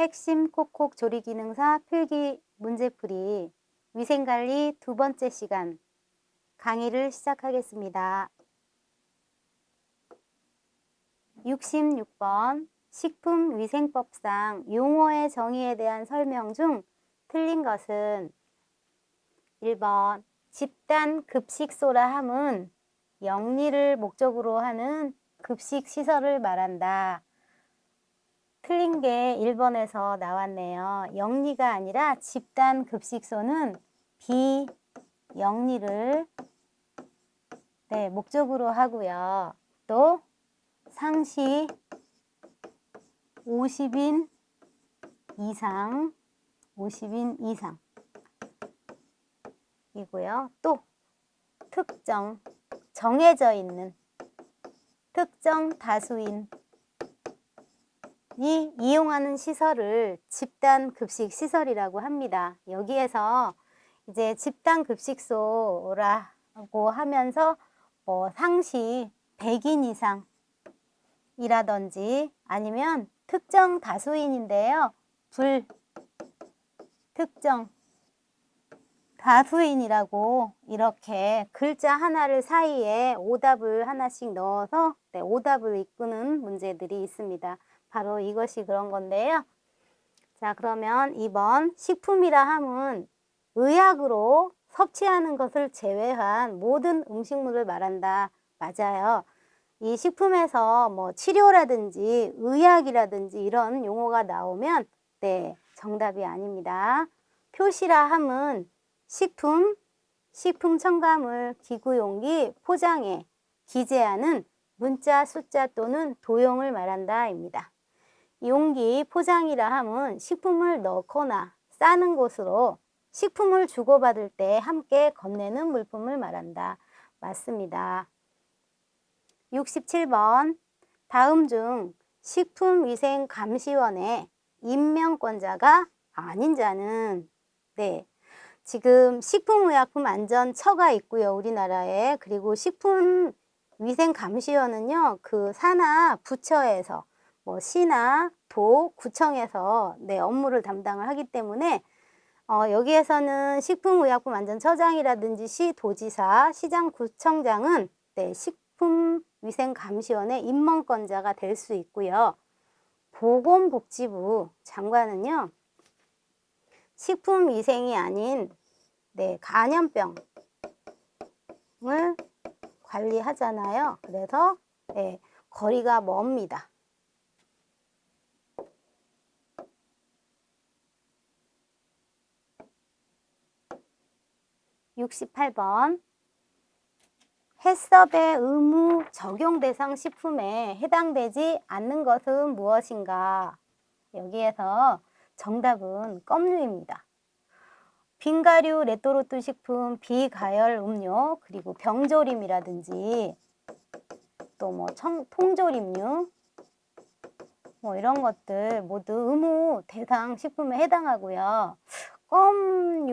핵심 콕콕 조리 기능사 필기 문제풀이 위생관리 두 번째 시간 강의를 시작하겠습니다. 66번 식품위생법상 용어의 정의에 대한 설명 중 틀린 것은 1번 집단 급식소라 함은 영리를 목적으로 하는 급식시설을 말한다. 틀린 게 1번에서 나왔네요. 영리가 아니라 집단 급식소는 비영리를 네, 목적으로 하고요. 또 상시 50인 이상 50인 이상 이고요. 또 특정 정해져 있는 특정 다수인 이 이용하는 시설을 집단 급식 시설이라고 합니다. 여기에서 이제 집단 급식소라고 하면서 뭐 상시 100인 이상이라든지 아니면 특정 다수인인데요. 불 특정 다수인이라고 이렇게 글자 하나를 사이에 오답을 하나씩 넣어서 네, 오답을 이끄는 문제들이 있습니다. 바로 이것이 그런 건데요. 자 그러면 2번 식품이라 함은 의약으로 섭취하는 것을 제외한 모든 음식물을 말한다. 맞아요. 이 식품에서 뭐 치료라든지 의약이라든지 이런 용어가 나오면 네 정답이 아닙니다. 표시라 함은 식품, 식품 첨가물, 기구 용기, 포장에 기재하는 문자, 숫자 또는 도형을 말한다 입니다. 용기, 포장이라 함은 식품을 넣거나 싸는 곳으로 식품을 주고받을 때 함께 건네는 물품을 말한다. 맞습니다. 67번 다음 중 식품위생감시원의 임명권자가 아닌 자는 네 지금 식품의약품안전처가 있고요 우리나라에 그리고 식품위생감시원은요 그 산하 부처에서 뭐 시나 도, 구청에서 네, 업무를 담당을 하기 때문에 어, 여기에서는 식품의약품 안전처장이라든지 시, 도지사, 시장, 구청장은 네, 식품위생감시원의 임명권자가 될 수 있고요. 보건복지부 장관은요. 식품위생이 아닌 네, 간염병을 관리하잖아요. 그래서 네, 거리가 멉니다. 68번 해썹의 의무 적용 대상 식품에 해당되지 않는 것은 무엇인가? 여기에서 정답은 껌류입니다. 빙과류, 레토르트 식품, 비가열 음료, 그리고 병조림이라든지 또 뭐 통조림류 뭐 이런 것들 모두 의무 대상 식품에 해당하고요. 껌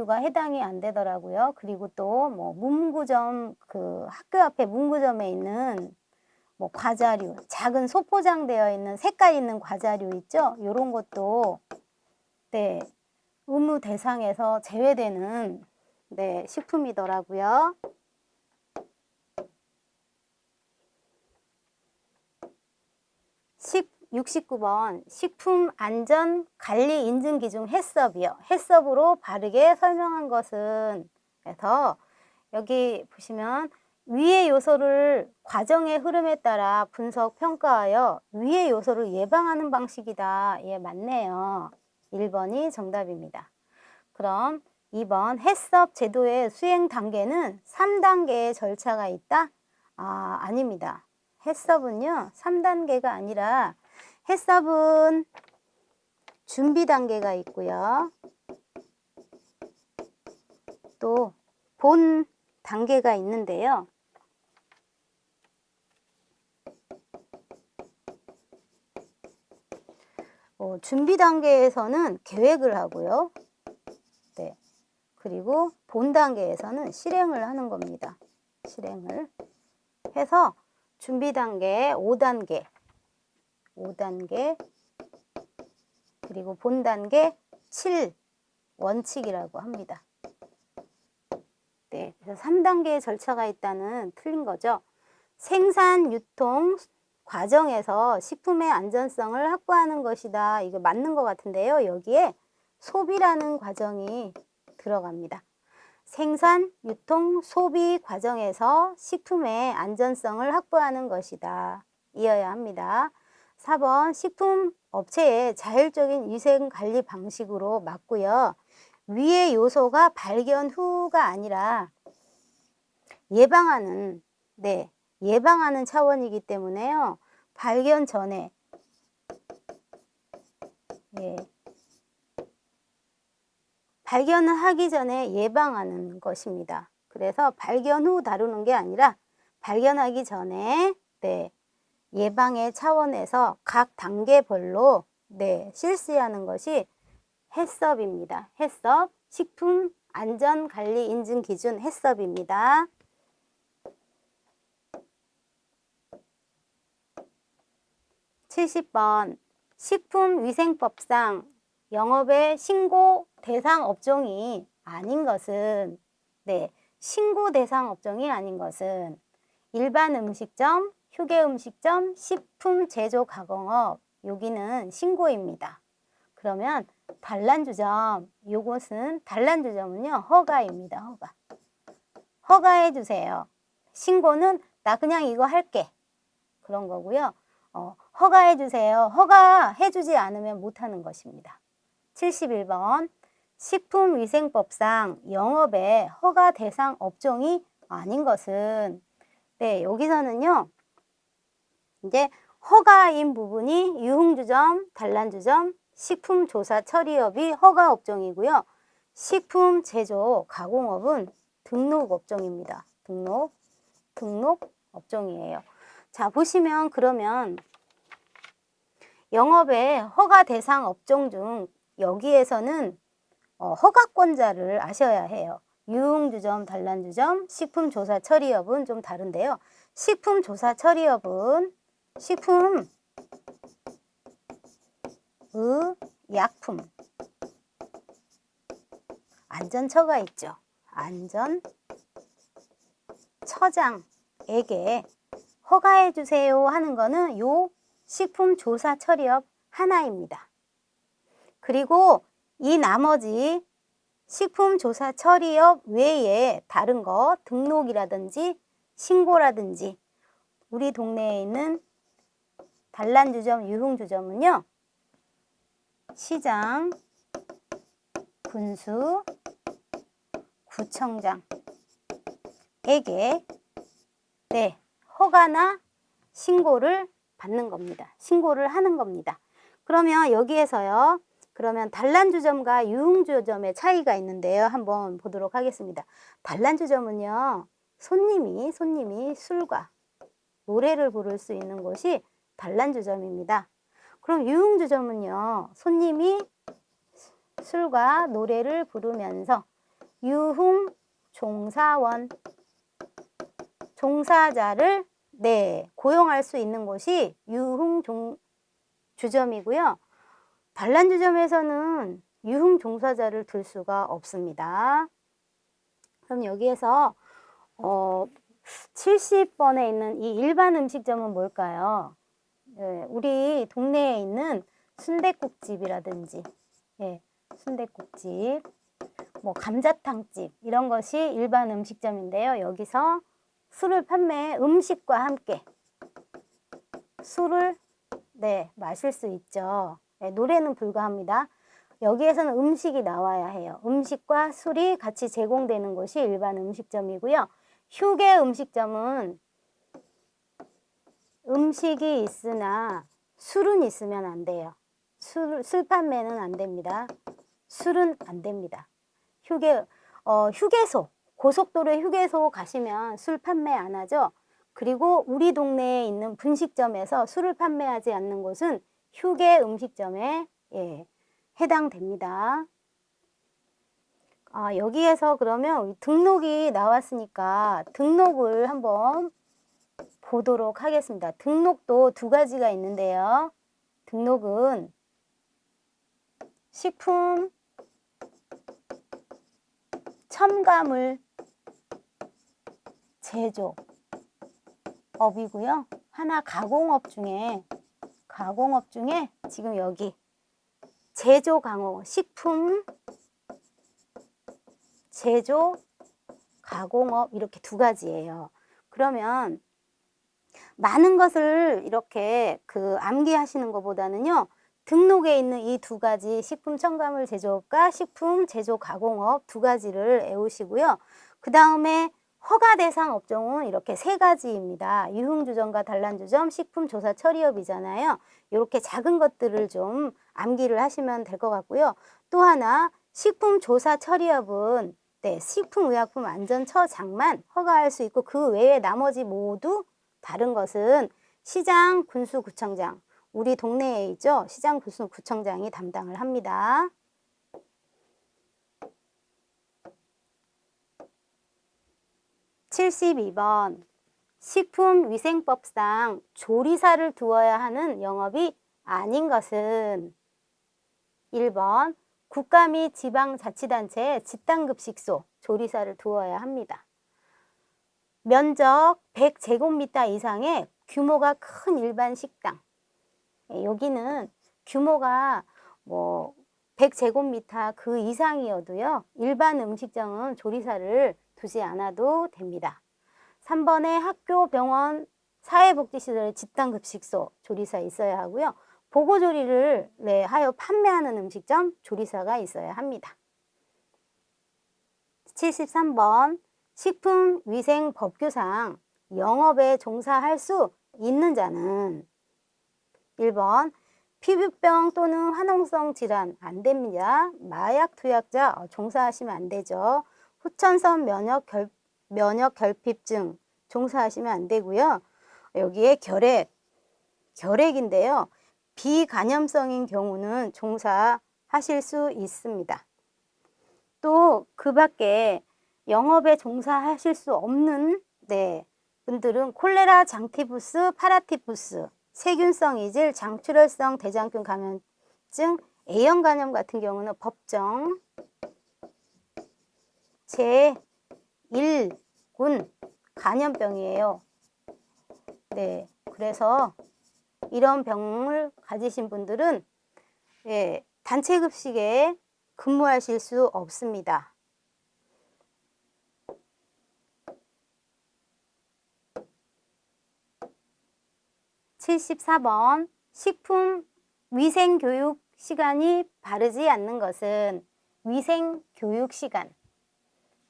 류가 해당이 안 되더라고요. 그리고 또 뭐 문구점 그 학교 앞에 문구점에 있는 뭐 과자류, 작은 소포장되어 있는 색깔 있는 과자류 있죠? 이런 것도 네 의무 대상에서 제외되는 네 식품이더라고요. 식 69번 식품안전관리인증기준 해썹이요. 해썹으로 바르게 설명한 것은 그래서 여기 보시면 위의 요소를 과정의 흐름에 따라 분석 평가하여 위의 요소를 예방하는 방식이다. 예, 맞네요. 1번이 정답입니다. 그럼 2번 해썹 제도의 수행 단계는 3단계의 절차가 있다? 아, 아닙니다. 해썹은요, 3단계가 아니라 해썹은 준비 단계가 있고요. 또 본 단계가 있는데요. 어, 준비 단계에서는 계획을 하고요. 네. 그리고 본 단계에서는 실행을 하는 겁니다. 실행을 해서 준비 단계 5단계 5단계 그리고 본 단계 7 원칙이라고 합니다. 네, 그래서 3단계의 절차가 있다는 틀린 거죠. 생산, 유통 과정에서 식품의 안전성을 확보하는 것이다. 이거 맞는 것 같은데요. 여기에 소비라는 과정이 들어갑니다. 생산, 유통, 소비 과정에서 식품의 안전성을 확보하는 것이다. 이어야 합니다. 4번 식품 업체의 자율적인 위생 관리 방식으로 맞고요. 위의 요소가 발견 후가 아니라 예방하는 네 예방하는 차원이기 때문에요. 발견 전에 예. 발견을 하기 전에 예방하는 것입니다. 그래서 발견 후 다루는 게 아니라 발견하기 전에 네, 예방의 차원에서 각 단계별로 네, 실시하는 것이 해썹입니다. 해썹, 식품 안전관리 인증 기준 해썹입니다. 70번 식품위생법상 영업의 신고 대상 업종이 아닌 것은 네 신고 대상 업종이 아닌 것은 일반 음식점, 휴게 음식점, 식품 제조 가공업 여기는 신고입니다. 그러면 단란주점 요것은 단란주점은요 허가입니다. 허가 허가해 주세요. 신고는 나 그냥 이거 할게 그런 거고요. 어, 허가해 주세요. 허가해 주지 않으면 못하는 것입니다. 71번 식품위생법상 영업의 허가 대상 업종이 아닌 것은 네 여기서는요 이제 허가인 부분이 유흥주점, 단란주점, 식품조사 처리업이 허가 업종이고요. 식품 제조 가공업은 등록 업종입니다. 등록, 등록 업종이에요. 자 보시면 그러면 영업의 허가 대상 업종 중 여기에서는 어, 허가권자를 아셔야 해요. 유흥주점, 단란주점, 식품조사 처리업은 좀 다른데요. 식품조사 처리업은 식품 의 약품 안전처가 있죠. 안전처장에게 허가해 주세요 하는 거는 요 식품조사 처리업 하나입니다. 그리고 이 나머지 식품조사 처리업 외에 다른 거 등록이라든지 신고라든지 우리 동네에 있는 단란주점, 유흥주점은요. 시장, 군수, 구청장에게 네, 허가나 신고를 받는 겁니다. 신고를 하는 겁니다. 그러면 여기에서요. 그러면 단란주점과 유흥주점의 차이가 있는데요. 한번 보도록 하겠습니다. 단란주점은요. 손님이 손님이 술과 노래를 부를 수 있는 곳이 단란주점입니다. 그럼 유흥주점은요. 손님이 술과 노래를 부르면서 유흥 종사원 종사자를 네, 고용할 수 있는 곳이 유흥 종 주점이고요. 단란주점에서는 유흥 종사자를 둘 수가 없습니다. 그럼 여기에서 어, 70번에 있는 이 일반 음식점은 뭘까요? 예, 우리 동네에 있는 순대국집이라든지 예, 순대국집, 뭐 감자탕집 이런 것이 일반 음식점인데요. 여기서 술을 판매 음식과 함께 술을 네, 마실 수 있죠. 네, 노래는 불가합니다. 여기에서는 음식이 나와야 해요. 음식과 술이 같이 제공되는 곳이 일반 음식점이고요. 휴게 음식점은 음식이 있으나 술은 있으면 안 돼요. 술, 술 판매는 안 됩니다. 술은 안 됩니다. 휴게, 어, 휴게소, 고속도로 휴게소 가시면 술 판매 안 하죠. 그리고 우리 동네에 있는 분식점에서 술을 판매하지 않는 곳은 휴게 음식점에 예, 해당됩니다. 아, 여기에서 그러면 등록이 나왔으니까 등록을 한번 보도록 하겠습니다. 등록도 두 가지가 있는데요. 등록은 식품 첨가물 제조업이고요. 하나 가공업 중에 가공업 중에 지금 여기 제조 강호 식품 제조 가공업 이렇게 두 가지예요. 그러면 많은 것을 이렇게 그 암기하시는 것보다는요. 등록에 있는 이 두 가지 식품 첨가물 제조업과 식품 제조 가공업 두 가지를 외우시고요. 그 다음에 허가 대상 업종은 이렇게 세 가지입니다. 유흥주점과 단란주점, 식품조사 처리업이잖아요. 이렇게 작은 것들을 좀 암기를 하시면 될 것 같고요. 또 하나 식품조사 처리업은 네, 식품의약품 안전처장만 허가할 수 있고 그 외에 나머지 모두 다른 것은 시장 군수구청장, 우리 동네에 있죠. 시장 군수구청장이 담당을 합니다. 칠십이 번 식품위생법상 조리사를 두어야 하는 영업이 아닌 것은 1번 국가 및 지방자치단체에 집단급식소 조리사를 두어야 합니다. 면적 100제곱미터 이상의 규모가 큰 일반 식당 예, 여기는 규모가 뭐 100제곱미터 그 이상이어도요 일반 음식점은 조리사를 두지 않아도 됩니다. 3번에 학교, 병원, 사회복지시설 집단급식소 조리사 있어야 하고요. 보고조리를 네, 하여 판매하는 음식점 조리사가 있어야 합니다. 73번 식품위생법규상 영업에 종사할 수 있는 자는 1번 피부병 또는 화농성 질환 안 됩니다. 마약 투약자 어, 종사하시면 안 되죠. 후천성 면역 결, 면역 결핍증 종사하시면 안 되고요. 여기에 결핵, 결핵인데요. 비간염성인 경우는 종사하실 수 있습니다. 또 그 밖에 영업에 종사하실 수 없는 네, 분들은 콜레라, 장티푸스, 파라티푸스, 세균성 이질, 장출혈성 대장균 감염증, A형 감염 같은 경우는 법정 제1군 간염병이에요. 네, 그래서 이런 병을 가지신 분들은 예, 단체 급식에 근무하실 수 없습니다. 74번 식품 위생교육 시간이 바르지 않는 것은 위생교육 시간.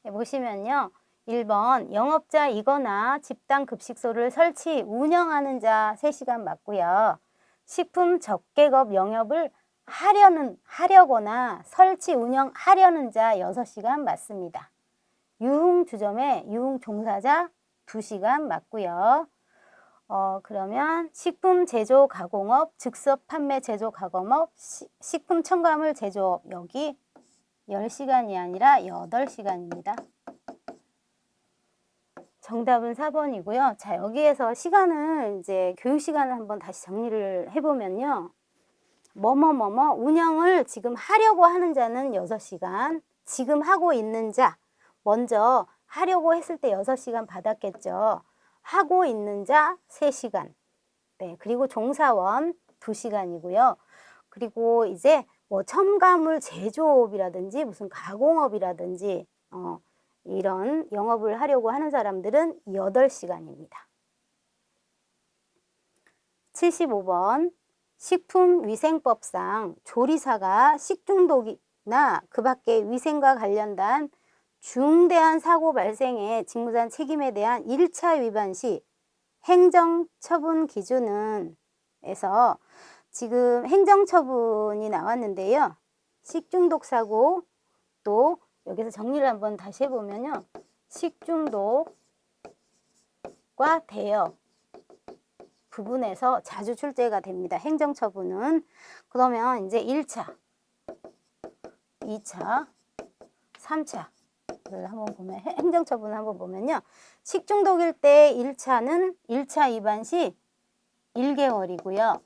네, 보시면요. 1번 영업자이거나 집단급식소를 설치 운영하는 자 3시간 맞고요. 식품 적객업 영업을 하려는 하려거나 설치 운영하려는 자 6시간 맞습니다. 유흥주점의 유흥종사자 2시간 맞고요 어, 그러면 식품 제조 가공업, 즉석 판매 제조 가공업, 시, 식품 첨가물 제조업 여기 10시간이 아니라 8시간입니다. 정답은 4번이고요. 자, 여기에서 시간을 이제 교육 시간을 한번 다시 정리를 해보면요. 뭐뭐뭐뭐 운영을 지금 하려고 하는 자는 6시간, 지금 하고 있는 자, 먼저 하려고 했을 때 6시간 받았겠죠. 하고 있는 자 3시간 네, 그리고 종사원 2시간이고요. 그리고 이제 뭐 첨가물 제조업이라든지 무슨 가공업이라든지 어, 이런 영업을 하려고 하는 사람들은 8시간입니다. 75번 식품위생법상 조리사가 식중독이나 그 밖에 위생과 관련된 중대한 사고 발생의 직무자한 책임에 대한 1차 위반 시 행정처분 기준은 에서 지금 행정처분이 나왔는데요. 식중독 사고 또 여기서 정리를 한번 다시 해보면요. 식중독과 대여 부분에서 자주 출제가 됩니다. 행정처분은. 그러면 이제 1차, 2차, 3차 를 한번 보면 행정처분을 한번 보면요. 식중독일 때 1차는 1차 위반 시 1개월이고요.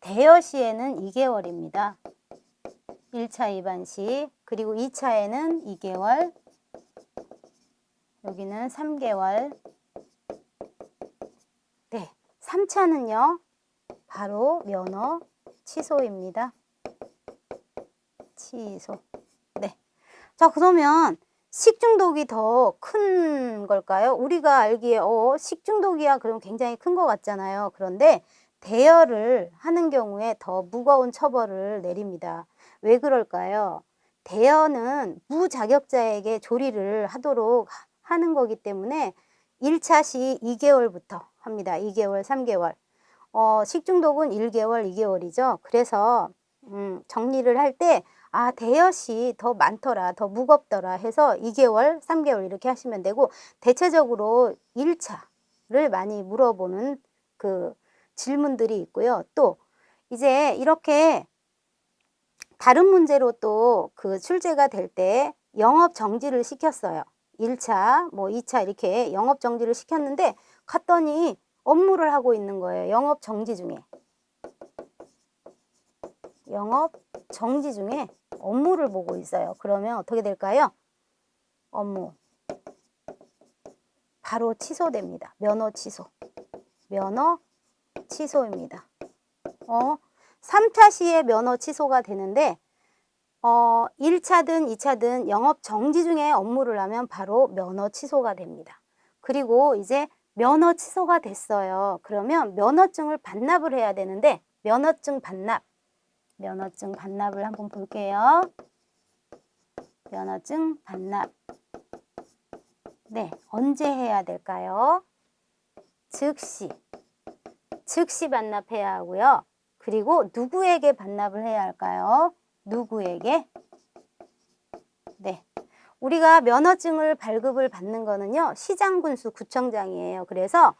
대여 시에는 2개월입니다. 1차 입안 시 그리고 2차에는 2개월 여기는 3개월 네, 3차는요. 바로 면허 취소입니다. 취소. 네. 자, 그러면 식중독이 더 큰 걸까요? 우리가 알기에 어, 식중독이야 그럼 굉장히 큰 것 같잖아요. 그런데 대여를 하는 경우에 더 무거운 처벌을 내립니다. 왜 그럴까요? 대여는 무자격자에게 조리를 하도록 하는 거기 때문에 1차 시 2개월부터 합니다. 2개월, 3개월. 어, 식중독은 1개월, 2개월이죠. 그래서 음, 정리를 할때 아, 대여시 더 많더라, 더 무겁더라 해서 2개월, 3개월 이렇게 하시면 되고 대체적으로 1차를 많이 물어보는 그 질문들이 있고요. 또 이제 이렇게 다른 문제로 또 그 출제가 될 때 영업 정지를 시켰어요. 1차, 뭐 2차 이렇게 영업 정지를 시켰는데 갔더니 업무를 하고 있는 거예요. 영업 정지 중에. 영업 정지 중에 업무를 보고 있어요. 그러면 어떻게 될까요? 업무. 바로 취소됩니다. 면허 취소. 면허 취소입니다. 어, 3차 시에 면허 취소가 되는데 어, 1차든 2차든 영업 정지 중에 업무를 하면 바로 면허 취소가 됩니다. 그리고 이제 면허 취소가 됐어요. 그러면 면허증을 반납을 해야 되는데 면허증 반납, 면허증 반납을 한번 볼게요. 면허증 반납. 네, 언제 해야 될까요? 즉시. 즉시 반납해야 하고요. 그리고 누구에게 반납을 해야 할까요? 누구에게? 네. 우리가 면허증을 발급을 받는 거는요. 시장군수 구청장이에요. 그래서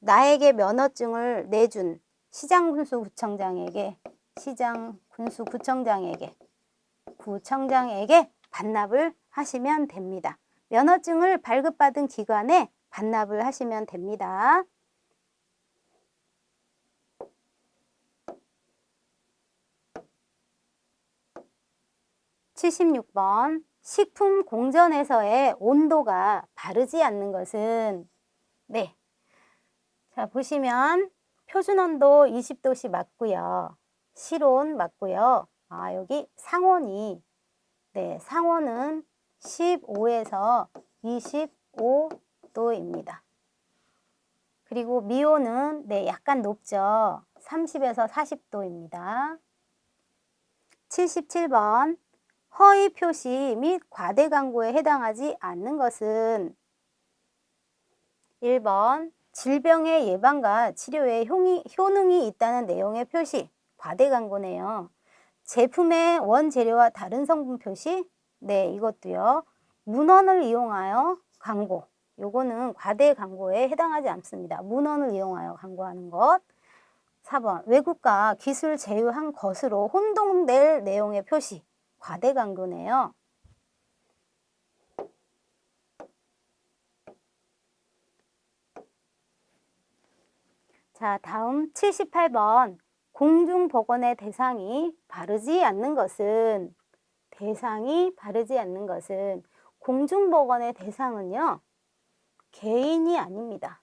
나에게 면허증을 내준 시장군수 구청장에게 시장 군수 구청장에게 구청장에게 반납을 하시면 됩니다. 면허증을 발급받은 기관에 반납을 하시면 됩니다. 76번 식품 공전에서의 온도가 바르지 않는 것은 네. 자, 보시면 표준 온도 20도씨 맞고요. 실온 맞고요. 아, 여기 상온이 네, 상온은 15에서 25도입니다. 그리고 미온은 네, 약간 높죠. 30에서 40도입니다. 77번 허위 표시 및 과대 광고에 해당하지 않는 것은 1번 질병의 예방과 치료에 효능이 있다는 내용의 표시 과대 광고네요. 제품의 원재료와 다른 성분 표시 네 이것도요. 문헌을 이용하여 광고 요거는 과대 광고에 해당하지 않습니다. 문헌을 이용하여 광고하는 것 4번 외국과 기술 제휴한 것으로 혼동될 내용의 표시 과대 강도네요. 자, 다음 78번 공중보건의 대상이 바르지 않는 것은 대상이 바르지 않는 것은 공중보건의 대상은요. 개인이 아닙니다.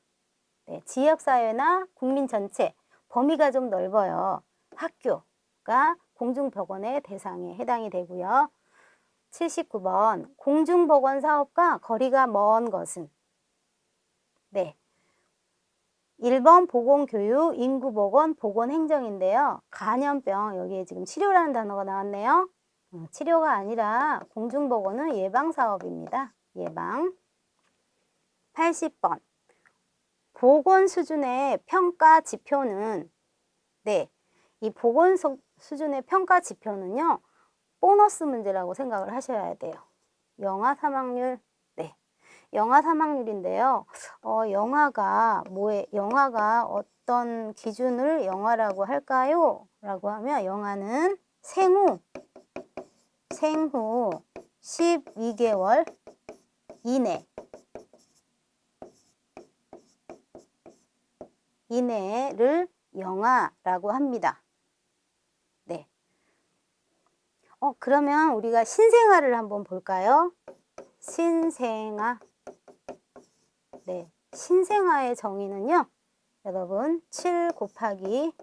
네, 지역사회나 국민 전체 범위가 좀 넓어요. 학교가 공중보건의 대상에 해당이 되고요. 79번 공중보건 사업과 거리가 먼 것은 네. 1번 보건교육, 인구보건, 보건행정인데요. 간염병, 여기에 지금 치료라는 단어가 나왔네요. 어, 치료가 아니라 공중보건은 예방사업입니다. 예방. 80번 보건 수준의 평가 지표는 네, 이 보건 수준의 평가 지표는요. 보너스 문제라고 생각을 하셔야 돼요. 영아 사망률 네. 영화 사망률인데요. 어, 영화가 뭐에 영화가 어떤 기준을 영화라고 할까요? 라고 하면 영화는 생후 생후 12개월 이내 이내를 영화라고 합니다. 네. 어, 그러면 우리가 신생아를 한번 볼까요? 신생아 네. 신생아의 정의는요. 여러분, 7 곱하기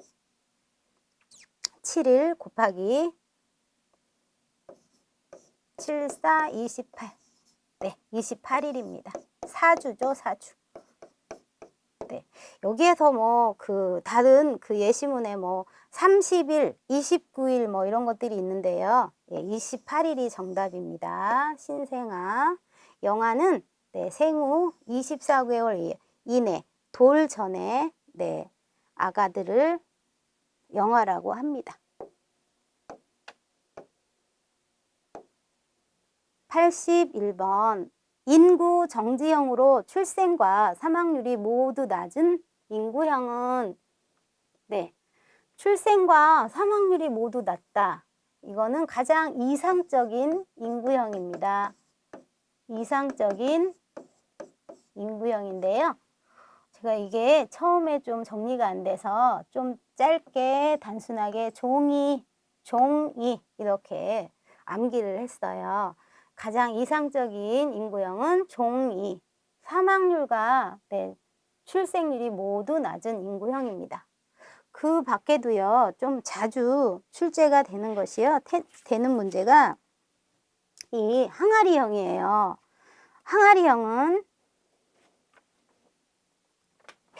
7일 곱하기 7, 4, 28. 네, 28일입니다. 4주죠, 4주. 네. 여기에서 뭐 그 다른 그 예시문에 뭐 30일, 29일 뭐 이런 것들이 있는데요. 예, 28일이 정답입니다. 신생아. 영아는 네, 생후 24개월 이내 돌 전에 네, 아가들을 영아라고 합니다. 81번 인구 정지형으로 출생과 사망률이 모두 낮은 인구형은 네 출생과 사망률이 모두 낮다. 이거는 가장 이상적인 인구형입니다. 이상적인 인구형인데요. 제가 이게 처음에 좀 정리가 안 돼서 좀 짧게 단순하게 종이, 종이 이렇게 암기를 했어요. 가장 이상적인 인구형은 종2, 사망률과 네, 출생률이 모두 낮은 인구형입니다. 그 밖에도요, 좀 자주 출제가 되는 것이요, 태, 되는 문제가 이 항아리형이에요. 항아리형은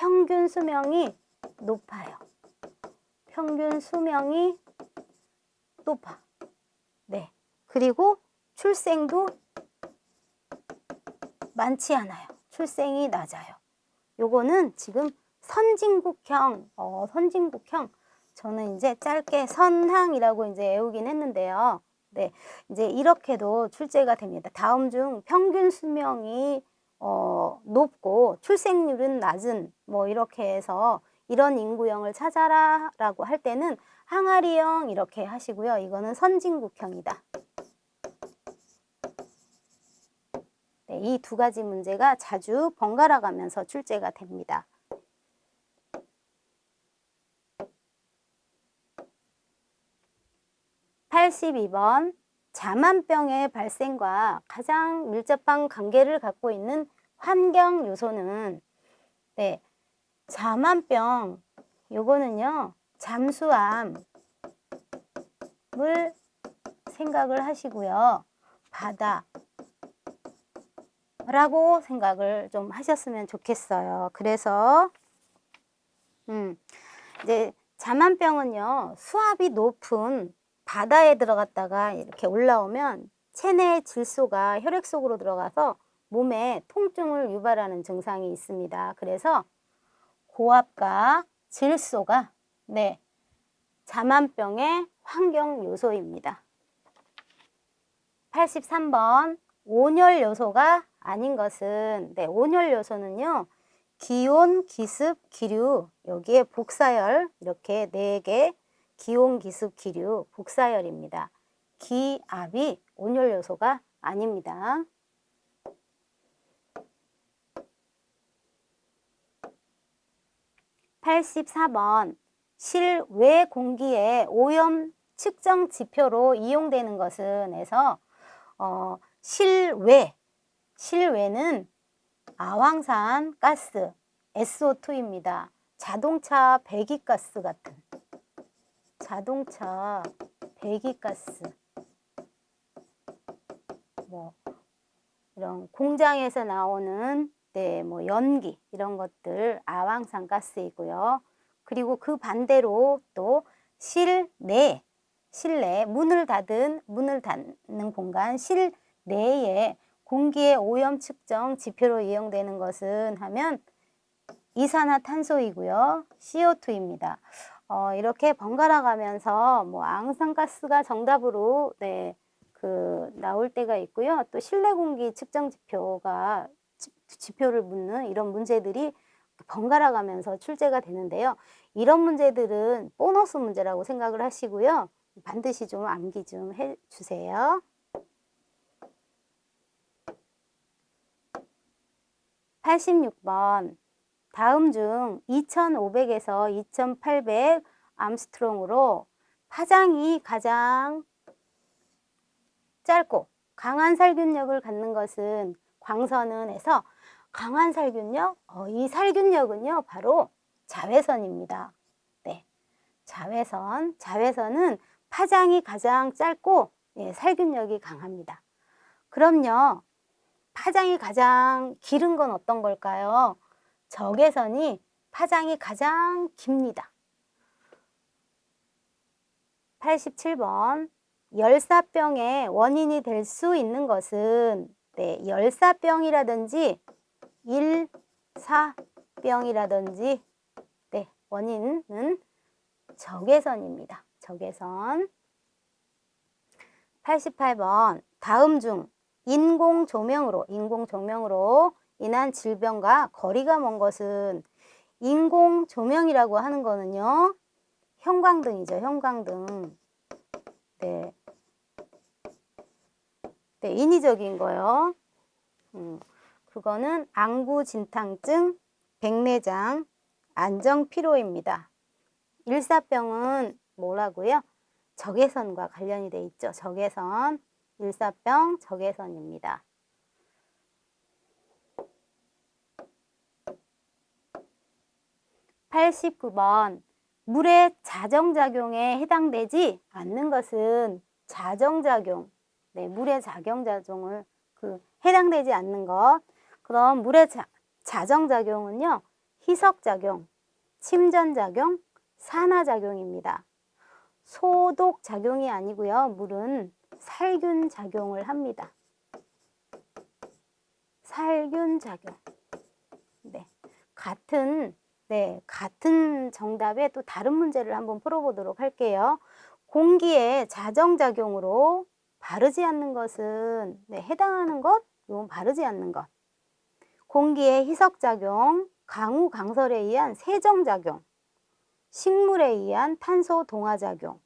평균 수명이 높아요. 평균 수명이 높아. 네. 그리고 출생도 많지 않아요. 출생이 낮아요. 요거는 지금 선진국형, 어, 선진국형. 저는 이제 짧게 선항이라고 이제 외우긴 했는데요. 네, 이제 이렇게도 출제가 됩니다. 다음 중 평균 수명이 어, 높고 출생률은 낮은 뭐 이렇게 해서 이런 인구형을 찾아라 라고 할 때는 항아리형 이렇게 하시고요. 이거는 선진국형이다. 네, 이 두 가지 문제가 자주 번갈아 가면서 출제가 됩니다. (82번) 자만병의 발생과 가장 밀접한 관계를 갖고 있는 환경 요소는 네, 자만병 요거는요 잠수암을 생각을 하시고요 바다 라고 생각을 좀 하셨으면 좋겠어요. 그래서 음, 이제 자만병은요 수압이 높은 바다에 들어갔다가 이렇게 올라오면 체내 질소가 혈액 속으로 들어가서 몸에 통증을 유발하는 증상이 있습니다. 그래서 고압과 질소가 네 자만병의 환경 요소입니다. 83번 온열 요소가 아닌 것은 네, 온열 요소는요. 기온, 기습, 기류 여기에 복사열 이렇게 네 개 기온, 기습, 기류 복사열입니다. 기압이 온열 요소가 아닙니다. 84번 실외 공기의 오염 측정 지표로 이용되는 것은 에서 어, 실외 실외는 아황산 가스 SO2입니다. 자동차 배기가스 같은 자동차 배기가스 뭐 이런 공장에서 나오는 네, 뭐 연기 이런 것들 아황산 가스이고요. 그리고 그 반대로 또 실내 실내 문을 닫은 문을 닫는 공간 실내에 공기의 오염 측정 지표로 이용되는 것은 하면 이산화탄소이고요. CO2입니다. 어, 이렇게 번갈아 가면서 뭐 앙산가스가 정답으로 네, 그 나올 때가 있고요. 또 실내 공기 측정 지표가 지표를 묻는 이런 문제들이 번갈아 가면서 출제가 되는데요. 이런 문제들은 보너스 문제라고 생각을 하시고요. 반드시 좀 암기 좀 해주세요. 86번 다음 중 2500에서 2800 암스트롱으로 파장이 가장 짧고 강한 살균력을 갖는 것은 광선은 해서 강한 살균력, 어, 이 살균력은요 바로 자외선입니다. 네, 자외선, 자외선은 파장이 가장 짧고 예, 살균력이 강합니다. 그럼요, 파장이 가장 길은 건 어떤 걸까요? 적외선이 파장이 가장 깁니다. 87번 열사병의 원인이 될 수 있는 것은 네, 열사병이라든지 일사병이라든지 네, 원인은 적외선입니다. 적외선 88번 다음 중 인공 조명으로 인공 조명으로 인한 질병과 거리가 먼 것은 인공 조명이라고 하는 거는요. 형광등이죠. 형광등. 네. 네, 인위적인 거요. 음, 그거는 안구진탕증, 백내장, 안정피로입니다. 일사병은 뭐라고요? 적외선과 관련이 돼 있죠. 적외선, 일사병, 적외선입니다. 89번 물의 자정작용에 해당되지 않는 것은 자정작용, 네, 물의 작용작용을 그 해당되지 않는 것. 그럼 물의 자, 자정작용은요, 희석작용, 침전작용, 산화작용입니다. 소독작용이 아니고요, 물은 살균작용을 합니다. 살균작용. 네, 같은 네, 같은 정답에 또 다른 문제를 한번 풀어보도록 할게요. 공기의 자정작용으로 바르지 않는 것은 네, 해당하는 것, 이건 바르지 않는 것. 공기의 희석작용, 강우 강설에 의한 세정작용, 식물에 의한 탄소 동화작용,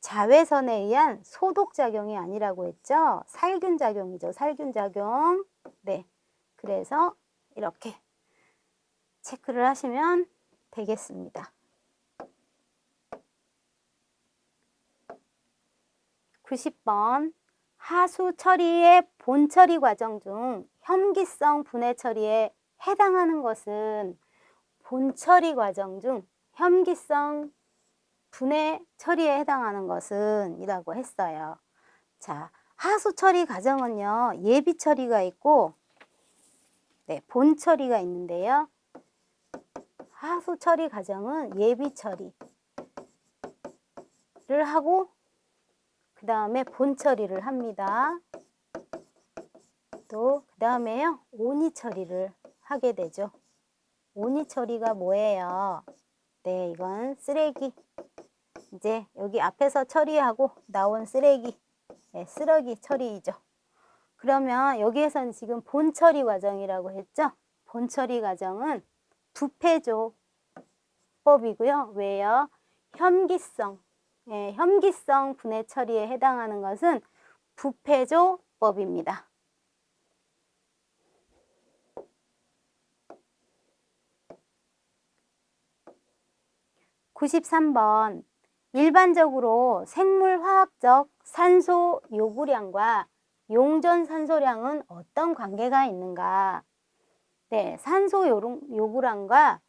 자외선에 의한 소독작용이 아니라고 했죠. 살균작용이죠. 살균작용. 네. 그래서 이렇게 체크를 하시면 되겠습니다. 90번 하수 처리의 본 처리 과정 중 혐기성 분해 처리에 해당하는 것은 본 처리 과정 중 혐기성 분해 처리에 해당하는 것은 이라고 했어요. 자, 하수 처리 과정은요. 예비 처리가 있고 네, 본 처리가 있는데요. 하수 처리 과정은 예비 처리를 하고 그 다음에 본 처리를 합니다. 또 그 다음에요 온이 처리를 하게 되죠. 온이 처리가 뭐예요? 네, 이건 쓰레기. 이제 여기 앞에서 처리하고 나온 쓰레기, 네, 쓰레기 처리이죠. 그러면 여기에서는 지금 본 처리 과정이라고 했죠? 본 처리 과정은 부패 조법이고요. 왜요? 혐기성, 예, 혐기성 분해 처리에 해당하는 것은 부패조법입니다. (93번) 일반적으로 생물화학적 산소 요구량과 용전 산소량은 어떤 관계가 있는가? 네, 산소 요구량과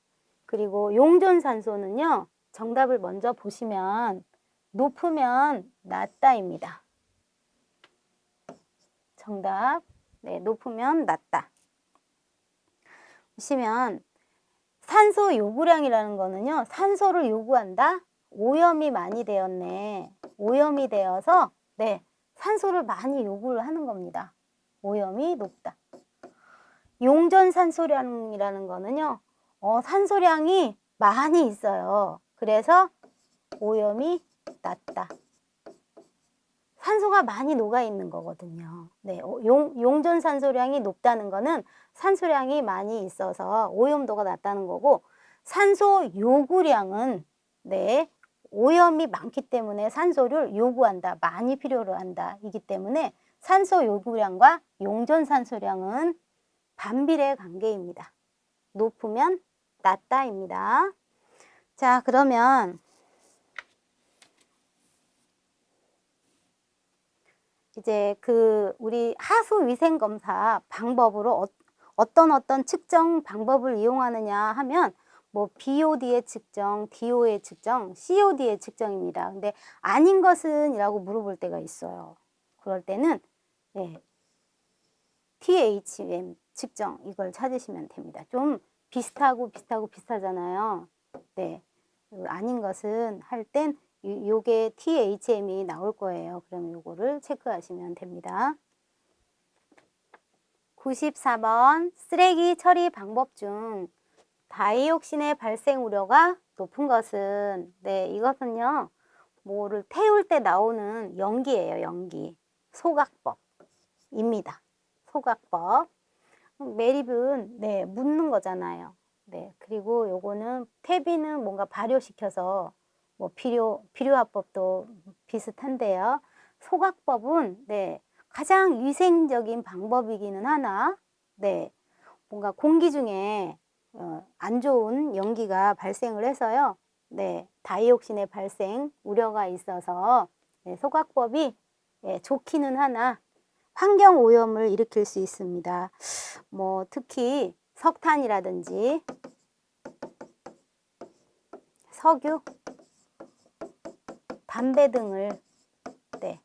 그리고 용존산소는요. 정답을 먼저 보시면 높으면 낮다입니다. 정답. 네, 높으면 낮다. 보시면 산소 요구량이라는 거는요. 산소를 요구한다. 오염이 많이 되었네. 오염이 되어서 네, 산소를 많이 요구를 하는 겁니다. 오염이 높다. 용전 산소량이라는 거는요. 어, 산소량이 많이 있어요. 그래서 오염이 낮다. 산소가 많이 녹아 있는 거거든요. 네, 어, 용, 용전 산소량이 높다는 거는 산소량이 많이 있어서 오염도가 낮다는 거고 산소 요구량은 네, 오염이 많기 때문에 산소를 요구한다. 많이 필요로 한다. 이기 때문에 산소 요구량과 용전 산소량은 반비례 관계입니다. 높으면 낮다입니다. 자, 그러면 이제 그 우리 하수 위생 검사 방법으로 어, 어떤 어떤 측정 방법을 이용하느냐 하면 뭐 BOD의 측정, DO의 측정, COD의 측정입니다. 근데 아닌 것은 이라고 물어볼 때가 있어요. 그럴 때는 네, THM 측정 이걸 찾으시면 됩니다. 좀 비슷하고 비슷하고 비슷하잖아요. 네, 아닌 것은 할 땐 요게 THM이 나올 거예요. 그럼 요거를 체크하시면 됩니다. 94번 쓰레기 처리 방법 중 다이옥신의 발생 우려가 높은 것은 네 이것은요 뭐를 태울 때 나오는 연기예요 연기 소각법입니다 소각법 매립은 네 묻는 거잖아요 네 그리고 요거는 퇴비는 뭔가 발효시켜서 뭐 비료 비료화법도 비슷한데요 소각법은 네 가장 위생적인 방법이기는 하나 네 뭔가 공기 중에 어, 안 좋은 연기가 발생을 해서요. 네, 다이옥신의 발생 우려가 있어서 네, 소각법이 네, 좋기는 하나 환경 오염을 일으킬 수 있습니다. 뭐 특히 석탄이라든지 석유, 담배 등을 네,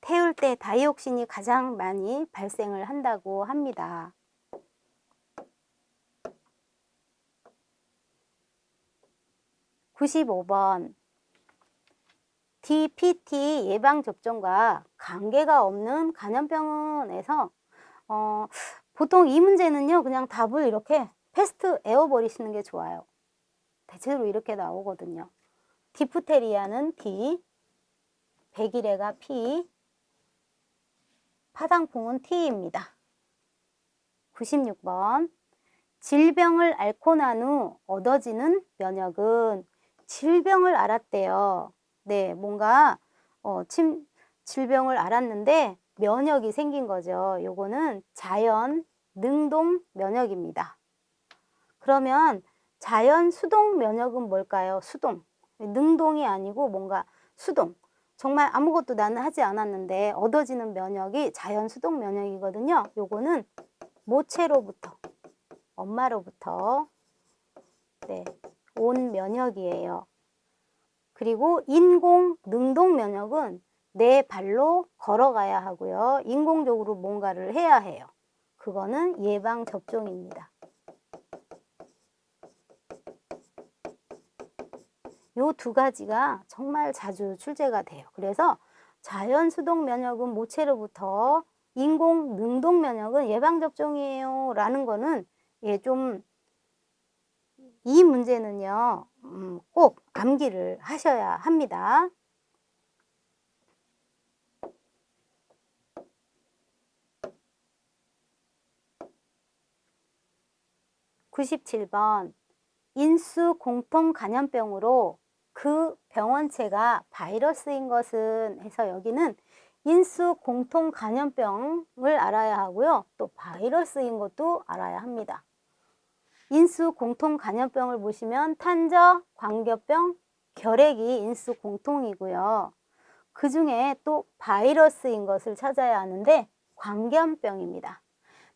태울 때 다이옥신이 가장 많이 발생을 한다고 합니다. 95번 DPT 예방접종과 관계가 없는 간염병원에서 어, 보통 이 문제는요 그냥 답을 이렇게 패스트 에어버리시는 게 좋아요. 대체로 이렇게 나오거든요. 디프테리아는 D 백일해가 P 파상풍은 T입니다. 96번. 질병을 앓고 난 후 얻어지는 면역은 질병을 알았대요. 네, 뭔가 어, 침, 질병을 알았는데 면역이 생긴 거죠. 요거는 자연 능동 면역입니다. 그러면 자연 수동 면역은 뭘까요? 수동. 능동이 아니고 뭔가 수동. 정말 아무것도 나는 하지 않았는데 얻어지는 면역이 자연 수동 면역이거든요. 요거는 모체로부터, 엄마로부터 네, 온 면역이에요. 그리고 인공 능동 면역은 내 발로 걸어가야 하고요. 인공적으로 뭔가를 해야 해요. 그거는 예방 접종입니다. 요 두 가지가 정말 자주 출제가 돼요. 그래서 자연 수동 면역은 모체로부터 인공 능동 면역은 예방 접종이에요. 라는 거는 예, 좀 이 문제는요 음, 꼭 암기를 하셔야 합니다. (97번) 인수 공통 감염병으로 그 병원체가 바이러스인 것은 해서 여기는 인수 공통 감염병을 알아야 하고요. 또 바이러스인 것도 알아야 합니다. 인수 공통 간염병을 보시면 탄저, 광견병, 결핵이 인수 공통이고요. 그 중에 또 바이러스인 것을 찾아야 하는데 광견병입니다.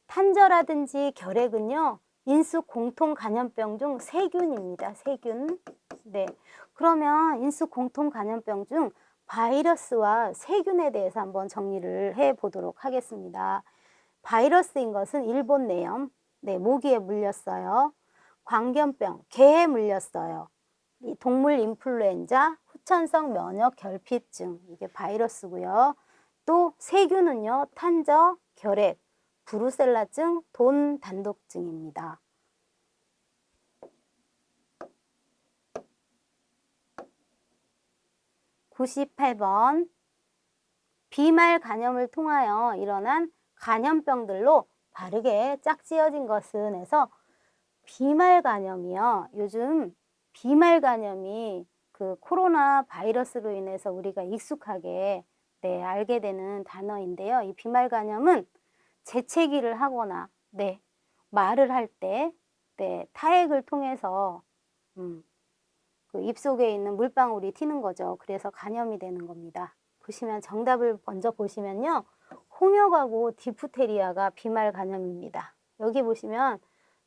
탄저라든지 결핵은요. 인수 공통 간염병 중 세균입니다. 세균. 네. 그러면 인수 공통 간염병 중 바이러스와 세균에 대해서 한번 정리를 해 보도록 하겠습니다. 바이러스인 것은 일본 내염, 네, 모기에 물렸어요. 광견병, 개에 물렸어요. 동물 인플루엔자, 후천성 면역 결핍증, 이게 바이러스고요. 또 세균은요, 탄저, 결핵, 브루셀라증, 돈 단독증입니다. (98번) 비말 간염을 통하여 일어난 간염병들로 바르게 짝지어진 것은 해서 비말 간염이요. 요즘 비말 간염이 그 코로나 바이러스로 인해서 우리가 익숙하게 네, 알게 되는 단어인데요. 이 비말 간염은 재채기를 하거나 네, 말을 할때 네, 타액을 통해서 음, 그 입속에 있는 물방울이 튀는 거죠. 그래서 간염이 되는 겁니다. 보시면 정답을 먼저 보시면요. 홍역하고 디프테리아가 비말 감염입니다. 여기 보시면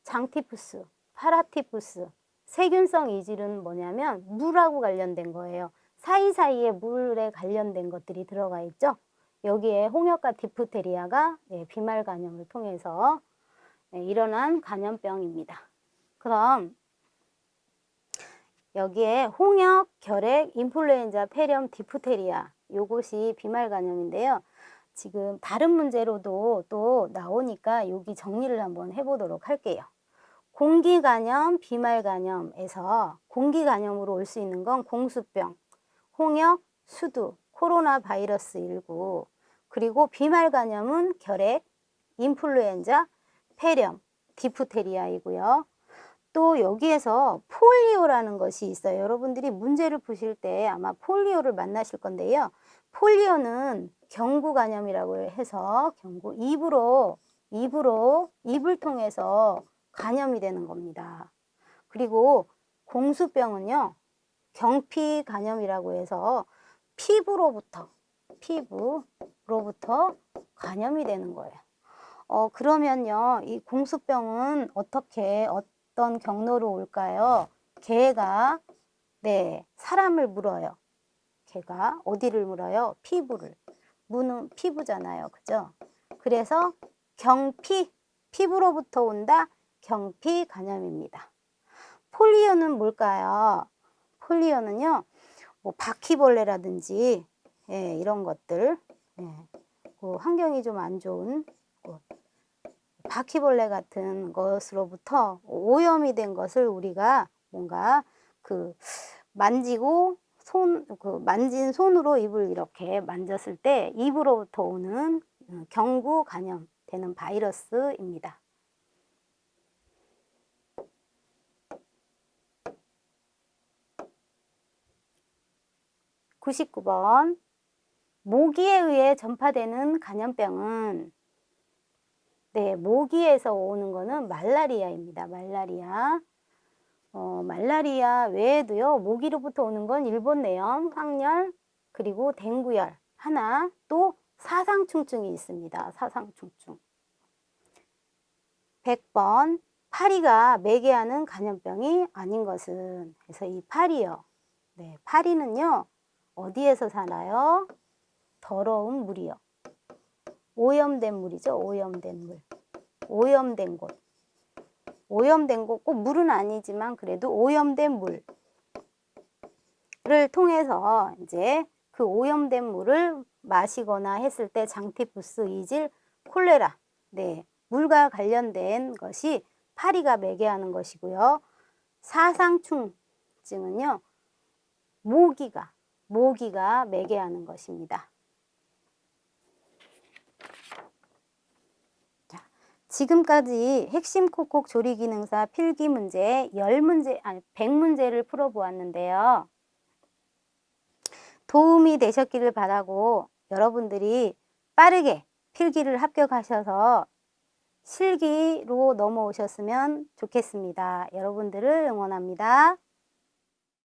장티푸스, 파라티푸스, 세균성 이질은 뭐냐면 물하고 관련된 거예요. 사이사이에 물에 관련된 것들이 들어가 있죠. 여기에 홍역과 디프테리아가 네, 비말 감염을 통해서 네, 일어난 감염병입니다. 그럼 여기에 홍역, 결핵, 인플루엔자, 폐렴, 디프테리아 요것이 비말 간염인데요. 지금 다른 문제로도 또 나오니까 여기 정리를 한번 해보도록 할게요. 공기 간염, 비말 간염에서 공기 간염으로 올 수 있는 건 공수병, 홍역, 수두, 코로나 바이러스 19, 그리고 비말 간염은 결핵, 인플루엔자, 폐렴, 디프테리아이고요. 또 여기에서 폴리오라는 것이 있어요. 여러분들이 문제를 푸실 때 아마 폴리오를 만나실 건데요. 폴리오는 경구 간염이라고 해서 경구 입으로 입으로 입을 통해서 간염이 되는 겁니다. 그리고 공수병은요. 경피 간염이라고 해서 피부로부터 피부로부터 감염이 되는 거예요. 어 그러면요. 이 공수병은 어떻게 어떤 경로로 올까요? 개가 네, 사람을 물어요. 개가 어디를 물어요? 피부를. 무는 피부잖아요. 그죠? 그래서 경피, 피부로부터 온다. 경피 간염입니다. 폴리오는 뭘까요? 폴리오는요. 뭐 바퀴벌레라든지 예, 이런 것들 예, 그 환경이 좀 안 좋은 그 바퀴벌레 같은 것으로부터 오염이 된 것을 우리가 뭔가 그 만지고 손, 그 만진 손으로 입을 이렇게 만졌을 때 입으로부터 오는 어, 경구 감염 되는 바이러스입니다. 99번 모기에 의해 전파되는 감염병은 네, 모기에서 오는 거는 말라리아입니다. 말라리아. 어, 말라리아 외에도요. 모기로부터 오는 건 일본 내염, 황열, 그리고 댕구열 하나, 또 사상충증이 있습니다. 사상충증. 100번 파리가 매개하는 감염병이 아닌 것은 그래서 이 파리요. 네, 파리는요. 어디에서 사나요? 더러운 물이요. 오염된 물이죠. 오염된 물. 오염된 곳. 오염된 곳, 꼭 물은 아니지만 그래도 오염된 물을 통해서 이제 그 오염된 물을 마시거나 했을 때 장티푸스, 이질, 콜레라, 네, 물과 관련된 것이 파리가 매개하는 것이고요. 사상충증은요, 모기가 모기가 매개하는 것입니다. 지금까지 핵심 콕콕 조리 기능사 필기 문제 10문제, 아니 100문제를 풀어 보았는데요. 도움이 되셨기를 바라고 여러분들이 빠르게 필기를 합격하셔서 실기로 넘어오셨으면 좋겠습니다. 여러분들을 응원합니다.